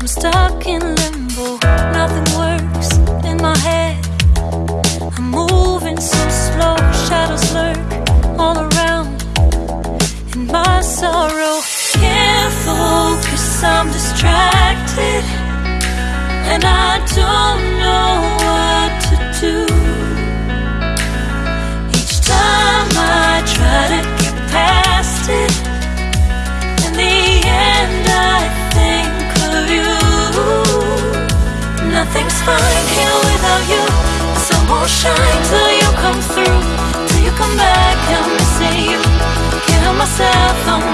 I'm stuck in limbo, nothing works in my head. I'm moving so slow, shadows lurk all around my sorrow. Can't focus, I'm distracted, and I don't. Nothing's fine here without you. The sun won't shine till you come through, till you come back. I'm missing you. Can't help myself. I'm